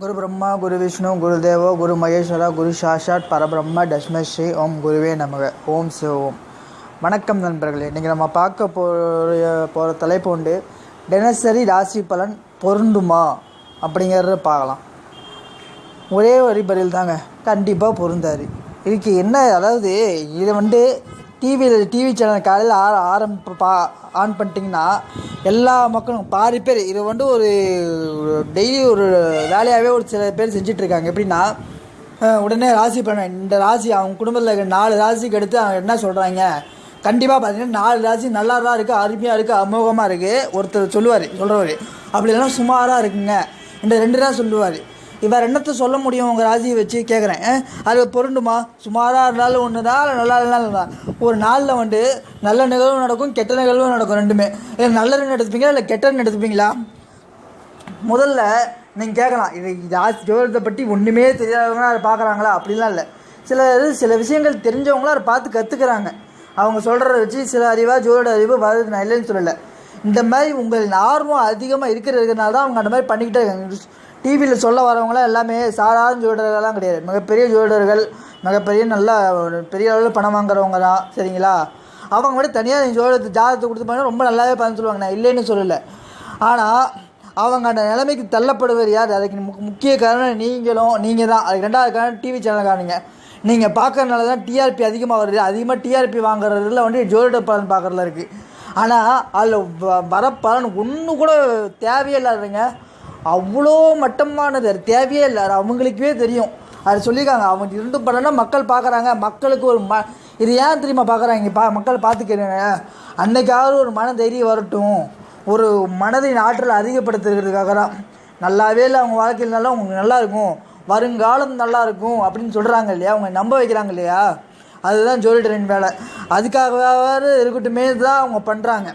குரு பிரம்மா குரு விஷ்ணு குரு தேவோ குரு மகேஸ்வரா குரு சாஷாட் பரபிரம்ம தஸ்மை ஸ்ரீ ஓம் குருவே நமக. ஓம் சிவ ஓம். வணக்கம் நண்பர்களே. இன்றைக்கி நம்ம பார்க்க போகிற போகிற தலைப்பு உண்டு தினசரி ராசி பலன் பொருந்துமா? அப்படிங்கிறத பார்க்கலாம். ஒரே வரி பதில் தாங்க. கண்டிப்பாக பொருந்தார் இதுக்கு என்ன அதாவது இதை வந்து டிவியில் டிவி சேனல் காலையில் ஆர ஆரம்ப பா ஆன் பண்ணிட்டிங்கன்னா எல்லா மக்களும் பாதி பேர் இது வந்து ஒரு டெய்லி ஒரு வேலையாகவே ஒரு சில பேர் செஞ்சிட்ருக்காங்க. எப்படின்னா உடனே ராசி பலன் இந்த ராசி அவங்க குடும்பத்தில் இருக்கிற நாலு ராசிக்கு எடுத்து அவங்க என்ன சொல்கிறாங்க கண்டிப்பாக பார்த்தீங்கன்னா நாலு ராசி நல்லா தான் இருக்குது அருமையாக இருக்குது அமோகமாக இருக்குது ஒருத்தர் சொல்லுவார் சொல்கிறவர் அப்படி இல்லைன்னா சுமாராக இருக்குங்க. இந்த ரெண்டு தான் சொல்லுவார். இவர் என்னத்தை சொல்ல முடியும் உங்கள் ராசியை வச்சு கேட்குறேன் அது பொருண்டுமா சுமாராக இருந்தாலும் ஒன்று தான் இல்லை நல்லா இருந்தாலும் தான் ஒரு நாளில் வந்து நல்ல நிகழ்வு நடக்கும் கெட்ட நிகழ்வும் நடக்கும் ரெண்டுமே. இல்லை நல்லதுன்னு எடுத்துப்பீங்களா? இல்லை கெட்டதுன்னு எடுத்துப்பீங்களா? முதல்ல நீங்கள் கேட்கலாம். இது ராசி ஜோதிடத்தை பற்றி ஒன்றுமே தெரியாதவங்க அதை பார்க்குறாங்களா அப்படிலாம் இல்லை. சில இது சில விஷயங்கள் தெரிஞ்சவங்களும் அதை பார்த்து கற்றுக்குறாங்க அவங்க சொல்கிறத வச்சு சில அறிவாக ஜோதிட அறிவு வருது நான் இல்லைன்னு சொல்லலை. இந்த மாதிரி உங்கள் ஆர்வம் அதிகமாக இருக்கிறதுனால தான் அவங்க அந்த மாதிரி பண்ணிக்கிட்டே இருக்காங்க. டிவியில் சொல்ல வரவங்களாம் எல்லாமே சாதாரண ஜோதிடர்கள்லாம் கிடையாது. மிகப்பெரிய ஜோதிடர்கள் மிகப்பெரிய நல்ல பெரிய அளவில் பணம் வாங்குறவங்க தான் சரிங்களா? அவங்க மட்டும் தனியாக நீங்கள் ஜோதிடத்தை ஜாதகத்தை கொடுத்து பண்ணால் ரொம்ப நல்லாவே பார்த்து சொல்லுவாங்க நான் இல்லைன்னு சொல்லலை. ஆனால் அவங்க அந்த நிலைமைக்கு தள்ளப்படுவர் யார்? அதுக்கு முக்- முக்கிய காரணம் நீங்களும் நீங்கள் தான். அதுக்கு ரெண்டாவது காரணம் டிவி சேனல்காரங்க நீங்கள் பார்க்கறதுனால தான் டிஆர்பி அதிகமாக வருது. அதிகமாக டிஆர்பி வாங்குறதுல வந்து ஜோதிட பலன் பார்க்குறதுல இருக்குது ஆனால் அதில் வ- வர பலன் ஒன்று கூட தேவையே இல்லாததுங்க. அவ்வளோ மட்டமானது. அது தேவையே இல்லை. அது அவங்களுக்கே தெரியும். அது சொல்லியிருக்காங்க. அவங்க இரண்டு படம்னா மக்கள் பார்க்குறாங்க. மக்களுக்கு ஒரு ம இது ஏன் தெரியுமா பார்க்குறாங்க? பா மக்கள் பார்த்துக்கிறேங்க அன்னைக்காவது ஒரு மன தைரியம் வரட்டும். ஒரு மனதின் ஆற்றலை அதிகப்படுத்துறதுக்காக தான் நல்லாவே இல்லை. அவங்க வாழ்க்கையிலனாலும் அவங்களுக்கு நல்லாயிருக்கும் வருங்காலம் நல்லாயிருக்கும் அப்படின்னு சொல்கிறாங்க இல்லையா? அவங்க நம்ப வைக்கிறாங்க இல்லையா? அதுதான் ஜோதிடரின் வேலை. அதுக்காகவாவது இருக்கட்டுமே தான் அவங்க பண்ணுறாங்க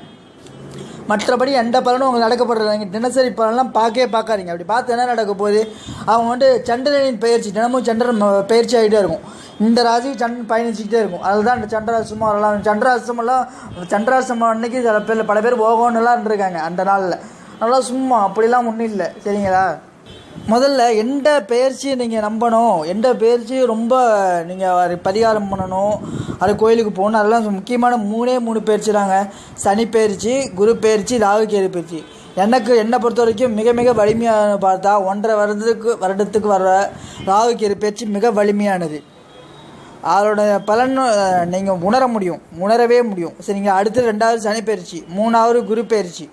மற்றபடி எந்த பலனும் உங்களுக்கு நடக்கப்படுறாங்க தினசரி பலன்லாம் பார்க்கவே பார்க்காதீங்க. அப்படி பார்த்து என்ன நடக்க போகுது? அவங்க வந்து சந்திரனின் பயிற்சி தினமும் சந்திரன் பயிற்சி ஆகிட்டே இருக்கும். இந்த ராசி சந்திரன் பயணிச்சுக்கிட்டே இருக்கும். அதுதான் இந்த சந்திராசிரமம் வரலாம் சந்திராசிரமெல்லாம் சந்திராசிரமம் அன்னைக்கு சில பேர் பல பேர் போகணும்லாம் இருந்திருக்காங்க அந்த நாளில். நல்லா சும்மா அப்படிலாம் ஒன்றும் இல்லை. சரிங்களா? முதல்ல எந்த பயிற்சியை நீங்கள் நம்பணும்? எந்த பயிற்சியும் ரொம்ப நீங்கள் அது பரிகாரம் பண்ணணும்? அது கோயிலுக்கு போகணும். அதெல்லாம் முக்கியமான மூணே மூணு பயிற்சி தாங்க. சனி பயிற்சி குரு பயிற்சி ராகுகேது பயிற்சி எனக்கு என்னை பொறுத்த வரைக்கும் மிக மிக வலிமையான பார்த்தா ஒன்றரை வருடத்துக்கு வருடத்துக்கு வர்ற ராகுகேது பயிற்சி மிக வலிமையானது. அதோட பலன் நீங்கள் உணர முடியும். உணரவே முடியும். சரிங்க அடுத்து ரெண்டாவது சனி பயிற்சி மூணாவது குரு பயிற்சி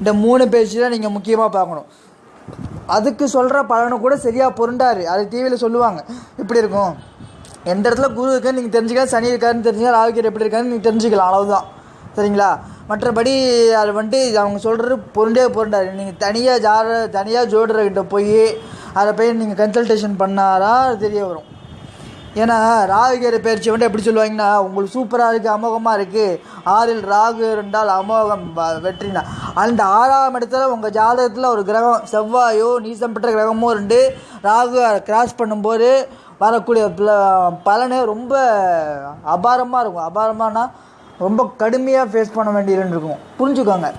இந்த மூணு பயிற்சி தான் நீங்கள் முக்கியமாக பார்க்கணும். அதுக்கு சொல்கிற பலனை கூட சரியாக பொருண்டாரு அது டிவியில் சொல்லுவாங்க. இப்படி இருக்கும். எந்த இடத்துல குரு இருக்குன்னு நீங்கள் தெரிஞ்சுக்கலாம். சனி இருக்காருன்னு தெரிஞ்சுக்கலாம். ராகுகேர் எப்படி இருக்காருன்னு நீங்கள் தெரிஞ்சுக்கலாம். அவ்வளோதான் சரிங்களா? மற்றபடி அது வந்துட்டு அவங்க சொல்கிறது பொருண்டே பொருண்டார் நீங்கள் தனியாக ஜார தனியாக ஜோடுறகிட்ட போய் அதை போய் நீங்கள் கன்சல்டேஷன் பண்ணாதான் அது தெரிய வரும். ஏன்னா ராகுகேர பயிற்சி வந்து எப்படி சொல்லுவாங்கன்னா உங்களுக்கு சூப்பராக இருக்குது அமோகமாக இருக்குது ஆறில் ராகு இருந்தால் அமோகம் வெற்றினா. அந்த ஆறாம் இடத்துல உங்கள் ஜாதகத்தில் ஒரு கிரகம் செவ்வாயோ நீசம் பெற்ற கிரகமோ ரெண்டு ராகு கிராஸ் பண்ணும்போது வரக்கூடிய பலனே ரொம்ப அபாரமாக இருக்கும். அபாரமானா ரொம்ப கடுமையாக ஃபேஸ் பண்ண வேண்டியதுன்னு இருக்கும். புரிஞ்சுக்கோங்க.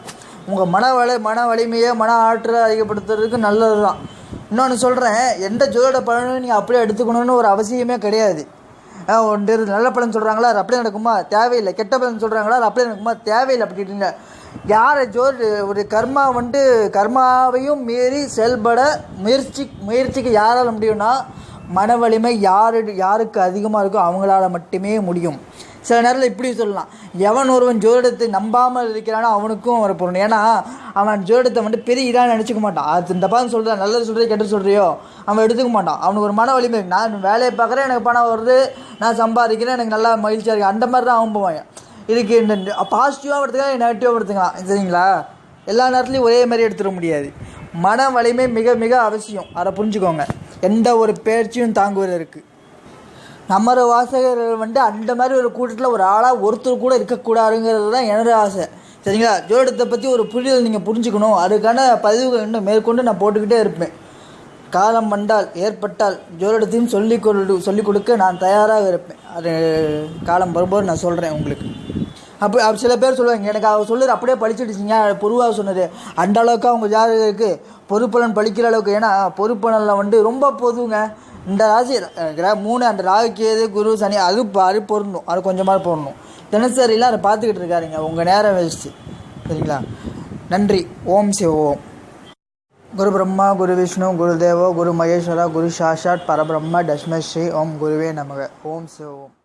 உங்கள் மன வலி மன வலிமையை மன ஆற்றலை அதிகப்படுத்துறதுக்கு நல்லது தான் இன்னொன்று சொல்கிறேன் எந்த ஜோதிட பலனும் நீங்கள் அப்படியே எடுத்துக்கணும்னு ஒரு அவசியமே கிடையாது. ஒன்று நல்ல பலன் சொல்கிறாங்களா அது அப்படியே நடக்குமா? தேவையில்லை. கெட்ட பலன் சொல்கிறாங்களா அது அப்படியே நடக்குமா? தேவையில்லை அப்படின்னு யாரை ஜோதி ஒரு கர்மா வந்துட்டு கர்மாவையும் மீறி செயல்பட முயற்சி முயற்சிக்கு யாரால் முடியும்னா மன வலிமை யாரு யாருக்கு அதிகமாக இருக்கோ அவங்களால மட்டுமே முடியும். சில நேரத்தில் இப்படி சொல்லலாம். எவன் ஒருவன் ஜோதிடத்தை நம்பாமல் இருக்கிறானோ அவனுக்கும் ஒரு பொருள். ஏன்னா அவன் ஜோதிடத்தை வந்து பெரிய இதாக நினச்சிக்க மாட்டான். அது இந்த பாதம் சொல்கிறேன் நல்லது சொல்கிறே கெட்டது சொல்கிறியோ அவன் எடுத்துக்க மாட்டான். அவனுக்கு ஒரு மன வலிமை நான் வேலையை பார்க்குறேன் எனக்கு பணம் வருது நான் சம்பாதிக்கிறேன் எனக்கு நல்லா மகிழ்ச்சியாக இருக்குது அந்த மாதிரி தான் அவன் போவான். இதுக்கு இந்த பாசிட்டிவாக எடுத்துக்கலாம் நெகட்டிவாக எடுத்துக்கலாம் சரிங்களா? எல்லா நேரத்துலையும் ஒரே மாதிரி எடுத்துட முடியாது. மன வலிமை மிக மிக அவசியம். அதை புரிஞ்சுக்கோங்க. எந்த ஒரு பேர்ச்சியும் தாங்குவதற்கு நம்ம வாசகர்கள் வந்து அந்த மாதிரி ஒரு கூட்டத்தில் ஒரு ஆளாக ஒருத்தர் கூட இருக்கக்கூடாதுங்கிறது தான் எனது ஆசை. சரிங்களா? ஜோதிடத்தை பற்றி ஒரு புரிதல் நீங்கள் புரிஞ்சுக்கணும். அதுக்கான பதிவுகள் இன்னும் மேற்கொண்டு நான் போட்டுக்கிட்டே இருப்பேன். காலம் வந்தால் ஏற்பட்டால் ஜோதிடத்தையும் சொல்லிக் கொடு சொல்லிக் கொடுக்க நான் தயாராக இருப்பேன். அது காலம் வரும்போது நான் சொல்கிறேன் உங்களுக்கு. அப்போ அப்ப சில பேர் சொல்லுவாங்க எனக்கு அவர் சொல்லுறது அப்படியே பழிச்சிடுச்சிங்க பொதுவாக சொன்னது. அந்த அளவுக்கு அவங்க ஜாதகருக்கு பொறுப்பலன் பழிக்கிற அளவுக்கு ஏன்னா பொறுப்பலனில் வந்து ரொம்ப பொதுங்க. இந்த ராசி அஹ், மூணு அந்த ராகுக்கேது குரு சனி அது அது பொருணும் அது கொஞ்சமாக போடணும் தினசரியில் அதை பார்த்துக்கிட்டு இருக்காருங்க உங்கள் நேரம் வேஸ்ட்டு. சரிங்களா? நன்றி. ஓம் சிவ ஓம். குரு பிரம்மா குரு விஷ்ணு குரு தேவோ குரு மகேஸ்வரா குரு சாஷாட் பரபிரம்ம தஸ்மை ஸ்ரீ ஓம் குருவே நமக. ஓம் சிவ ஓம்.